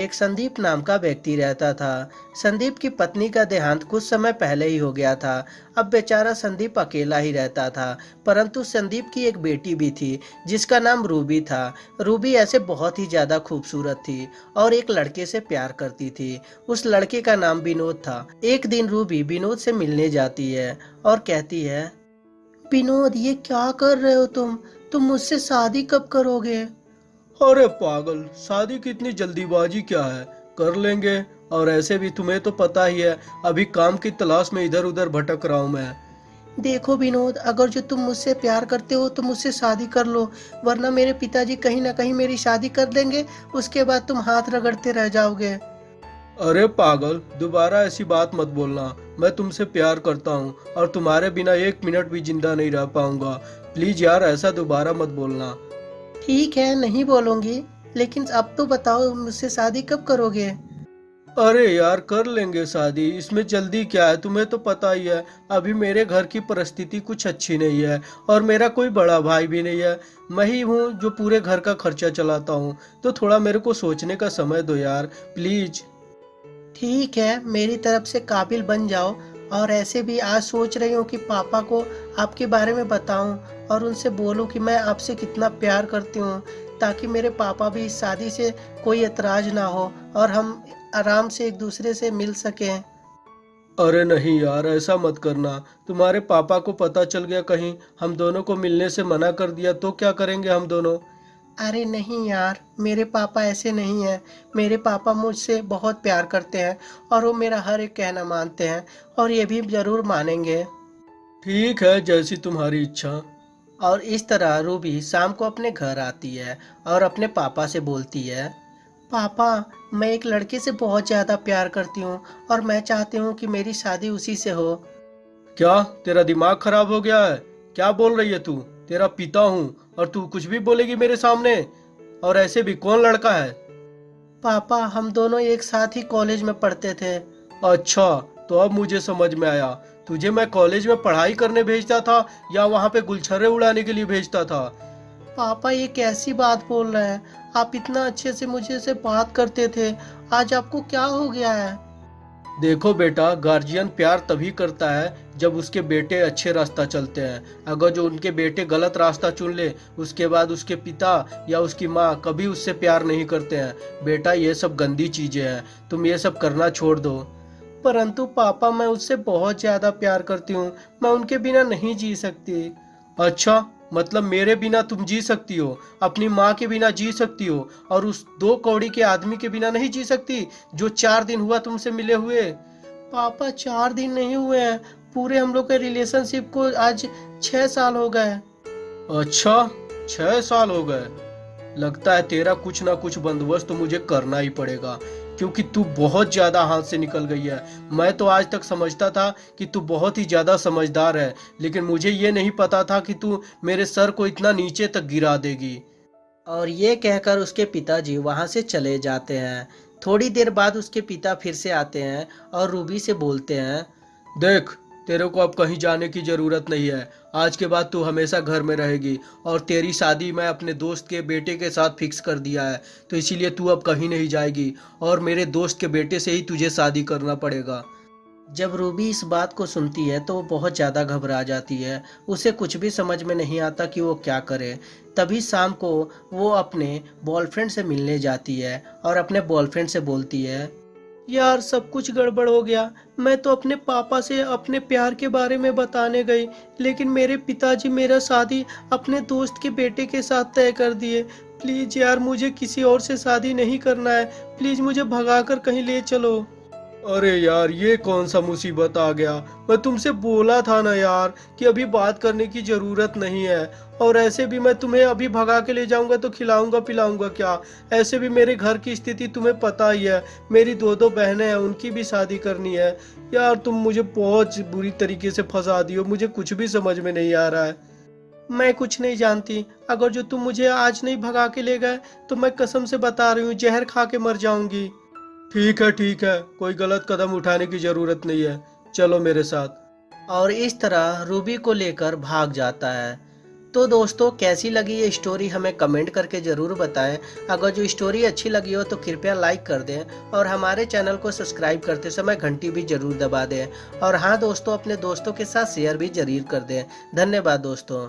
एक संदीप नाम का व्यक्ति रहता था। संदीप की पत्नी का देहांत कुछ समय पहले ही हो गया था। अब बेचारा संदीप अकेला ही रहता था, परंतु संदीप की एक बेटी भी थी, जिसका नाम रूबी था। रूबी ऐसे बहुत ही ज़्यादा खूबसूरत थी और एक लड़के से प्यार करती थी। उस लड़के का नाम विनोद था। एक दिन रूबी विनोद से मिलने जाती है और कहती है, विनोद, ये क्या कर रहे हो तुम? तुम मुझसे शादी कब करोगे? अरे पागल शादी की इतनी जल्दीबाजी क्या है? कर लेंगे। और ऐसे भी तुम्हें तो पता ही है अभी काम की तलाश में इधर उधर भटक रहा हूँ मैं। देखो विनोद अगर जो तुम मुझसे प्यार करते हो तो मुझसे शादी कर लो वरना मेरे पिताजी कहीं ना कहीं मेरी शादी कर देंगे उसके बाद तुम हाथ रगड़ते रह जाओगे। अरे पागल दोबारा ऐसी बात मत बोलना। मैं तुमसे प्यार करता हूँ और तुम्हारे बिना एक मिनट भी ज़िंदा नहीं रह पाऊँगा। प्लीज़ यार ऐसा दोबारा मत बोलना। ठीक है नहीं बोलूँगी लेकिन अब तो बताओ मुझसे शादी कब करोगे? अरे यार कर लेंगे शादी। इसमें जल्दी क्या है? तुम्हें तो पता ही है अभी मेरे घर की परिस्थिति कुछ अच्छी नहीं है और मेरा कोई बड़ा भाई भी नहीं है। मैं ही हूँ जो पूरे घर का खर्चा चलाता हूँ। तो थोड़ा मेरे को सोचने का समय दो यार प्लीज़। ठीक है मेरी तरफ़ से काबिल बन जाओ और ऐसे भी आज सोच रही हूँ कि पापा को आपके बारे में बताऊँ। और उनसे बोलूँ कि मैं आपसे कितना प्यार करती हूँ ताकि मेरे पापा भी इस शादी से कोई एतराज़ ना हो और हम आराम से एक दूसरे से मिल सकें। अरे नहीं यार ऐसा मत करना। तुम्हारे पापा को पता चल गया कहीं हम दोनों को मिलने से मना कर दिया तो क्या करेंगे हम दोनों? अरे नहीं यार मेरे पापा ऐसे नहीं हैं। मेरे पापा मुझसे बहुत प्यार करते हैं और वो मेरा हर एक कहना मानते हैं और ये भी ज़रूर मानेंगे। ठीक है जैसी तुम्हारी इच्छा। और इस तरह रूबी शाम को अपने घर आती है और अपने पापा से बोलती है पापा मैं एक लड़के से बहुत ज़्यादा प्यार करती हूँ और मैं चाहती हूँ कि मेरी शादी उसी से हो। क्या? तेरा दिमाग खराब हो गया है? क्या बोल रही है तू? तेरा पिता हूँ और तू कुछ भी बोलेगी मेरे सामने? और ऐसे भी कौन लड़का है? पापा हम दोनों एक साथ ही कॉलेज में पढ़ते थे। अच्छा तो अब मुझे समझ में आया। तुझे मैं कॉलेज में पढ़ाई करने भेजता था या वहाँ पे गुलछर्रे उड़ाने के लिए भेजता था? पापा ये कैसी बात बोल रहे हैं? आप इतना अच्छे से मुझे से बात करते थे। आज आपको क्या हो गया है? देखो बेटा गार्जियन प्यार तभी करता है जब उसके बेटे अच्छे रास्ता चलते हैं। अगर जो उनके बेटे गलत रास्ता चुन ले उसके बाद उसके पिता या उसकी माँ कभी उससे प्यार नहीं करते हैं। बेटा ये सब गंदी चीज़ें हैं। तुम ये सब करना छोड़ दो। परंतु पापा मैं उससे बहुत ज़्यादा प्यार करती हूँ। मैं उनके बिना नहीं जी सकती। अच्छा मतलब मेरे बिना तुम जी सकती हो। अपनी माँ के बिना जी सकती हो। और उस दो कौड़ी के आदमी के बिना नहीं जी सकती जो चार दिन हुआ तुमसे मिले हुए? पापा, चार दिन नहीं हुए हैं। पूरे हम लोग के रिलेशनशिप को आज छह साल हो गए। अच्छा छह साल हो गए। लगता है तेरा कुछ ना कुछ बंदोबस्त तो मुझे करना ही पड़ेगा। क्योंकि तू बहुत ज़्यादा हाथ से निकल गई है। मैं तो आज तक समझता था कि तू बहुत ही ज़्यादा समझदार है लेकिन मुझे ये नहीं पता था कि तू मेरे सर को इतना नीचे तक गिरा देगी। और ये कहकर उसके पिताजी वहाँ से चले जाते हैं। थोड़ी देर बाद उसके पिता फिर से आते हैं और रूबी से बोलते हैं देख तेरे को अब कहीं जाने की ज़रूरत नहीं है। आज के बाद तू हमेशा घर में रहेगी और तेरी शादी मैं अपने दोस्त के बेटे के साथ फिक्स कर दिया है तो इसीलिए तू अब कहीं नहीं जाएगी और मेरे दोस्त के बेटे से ही तुझे शादी करना पड़ेगा। जब रूबी इस बात को सुनती है तो वो बहुत ज़्यादा घबरा जाती है। उसे कुछ भी समझ में नहीं आता कि वो क्या करे। तभी शाम को वो अपने बॉयफ्रेंड से मिलने जाती है और अपने बॉयफ्रेंड से बोलती है यार सब कुछ गड़बड़ हो गया। मैं तो अपने पापा से अपने प्यार के बारे में बताने गई, लेकिन मेरे पिताजी मेरा शादी अपने दोस्त के बेटे के साथ तय कर दिए। प्लीज़ यार, मुझे किसी और से शादी नहीं करना है। प्लीज़ मुझे भगाकर कहीं ले चलो। अरे यार, ये कौन सा मुसीबत आ गया? मैं तुमसे बोला था ना यार कि अभी बात करने की ज़रूरत नहीं है। और ऐसे भी मैं तुम्हें अभी भगा के ले जाऊँगा तो खिलाऊँगा पिलाऊँगा क्या? ऐसे भी मेरे घर की स्थिति तुम्हें पता ही है। मेरी दो दो बहनें हैं, उनकी भी शादी करनी है। यार, तुम मुझे बहुत बुरी तरीके से फंसा दियो मुझे कुछ भी समझ में नहीं आ रहा है। मैं कुछ नहीं जानती। अगर जो तुम मुझे आज नहीं भगा के ले गए तो मैं कसम से बता रही हूँ, जहर खा के मर जाऊँगी। ठीक है ठीक है। कोई गलत कदम उठाने की ज़रूरत नहीं है। चलो मेरे साथ। और इस तरह रूबी को लेकर भाग जाता है। तो दोस्तों, कैसी लगी ये स्टोरी हमें कमेंट करके ज़रूर बताएँ। अगर जो स्टोरी अच्छी लगी हो तो कृपया लाइक कर दें और हमारे चैनल को सब्सक्राइब करते समय घंटी भी ज़रूर दबा दें। और हाँ दोस्तों, अपने दोस्तों के साथ शेयर भी ज़रूर कर दें। धन्यवाद, दोस्तों।